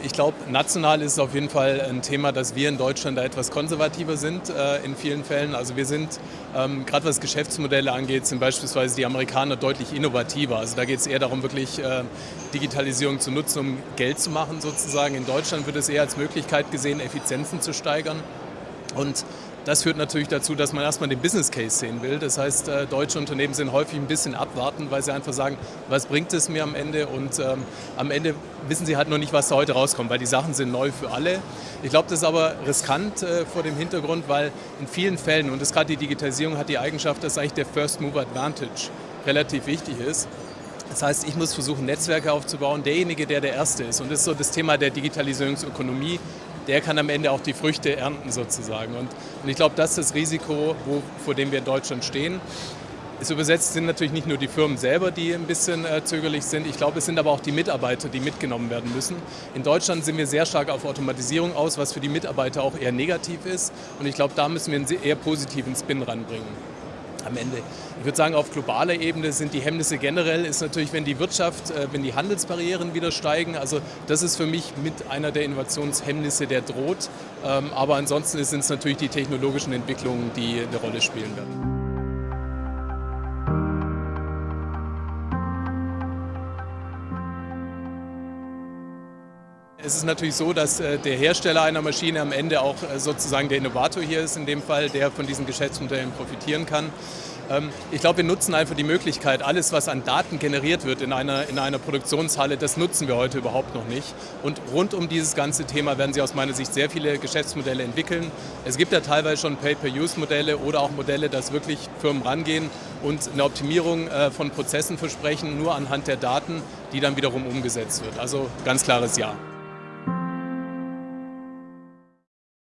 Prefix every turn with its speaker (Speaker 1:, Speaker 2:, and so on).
Speaker 1: ich glaube, national ist es auf jeden Fall ein Thema, dass wir in Deutschland da etwas konservativer sind äh, in vielen Fällen. Also wir sind, ähm, gerade was Geschäftsmodelle angeht, sind beispielsweise die Amerikaner deutlich innovativer. Also da geht es eher darum, wirklich äh, Digitalisierung zu nutzen, um Geld zu machen sozusagen. In Deutschland wird es eher als Möglichkeit gesehen, Effizienzen zu steigern. Und das führt natürlich dazu, dass man erstmal den Business Case sehen will. Das heißt, äh, deutsche Unternehmen sind häufig ein bisschen abwarten, weil sie einfach sagen, was bringt es mir am Ende? Und ähm, am Ende wissen sie halt noch nicht, was da heute rauskommt, weil die Sachen sind neu für alle. Ich glaube, das ist aber riskant äh, vor dem Hintergrund, weil in vielen Fällen, und das gerade die Digitalisierung hat die Eigenschaft, dass eigentlich der First Mover Advantage relativ wichtig ist. Das heißt, ich muss versuchen, Netzwerke aufzubauen, derjenige, der der Erste ist. Und das ist so das Thema der Digitalisierungsökonomie der kann am Ende auch die Früchte ernten sozusagen. Und, und ich glaube, das ist das Risiko, wo, vor dem wir in Deutschland stehen. Es übersetzt sind natürlich nicht nur die Firmen selber, die ein bisschen äh, zögerlich sind. Ich glaube, es sind aber auch die Mitarbeiter, die mitgenommen werden müssen. In Deutschland sind wir sehr stark auf Automatisierung aus, was für die Mitarbeiter auch eher negativ ist. Und ich glaube, da müssen wir einen eher positiven Spin ranbringen am Ende. Ich würde sagen, auf globaler Ebene sind die Hemmnisse generell, ist natürlich, wenn die Wirtschaft, äh, wenn die Handelsbarrieren wieder steigen. Also das ist für mich mit einer der Innovationshemmnisse, der droht. Ähm, aber ansonsten sind es natürlich die technologischen Entwicklungen, die eine Rolle spielen werden. Es ist natürlich so, dass äh, der Hersteller einer Maschine am Ende auch äh, sozusagen der Innovator hier ist, in dem Fall, der von diesen Geschäftsmodellen profitieren kann. Ähm, ich glaube, wir nutzen einfach die Möglichkeit, alles, was an Daten generiert wird in einer, in einer Produktionshalle, das nutzen wir heute überhaupt noch nicht. Und rund um dieses ganze Thema werden Sie aus meiner Sicht sehr viele Geschäftsmodelle entwickeln. Es gibt ja teilweise schon Pay-per-Use-Modelle oder auch Modelle, dass wirklich Firmen rangehen und eine Optimierung äh, von Prozessen versprechen, nur anhand der Daten, die dann wiederum umgesetzt wird. Also ganz klares Ja.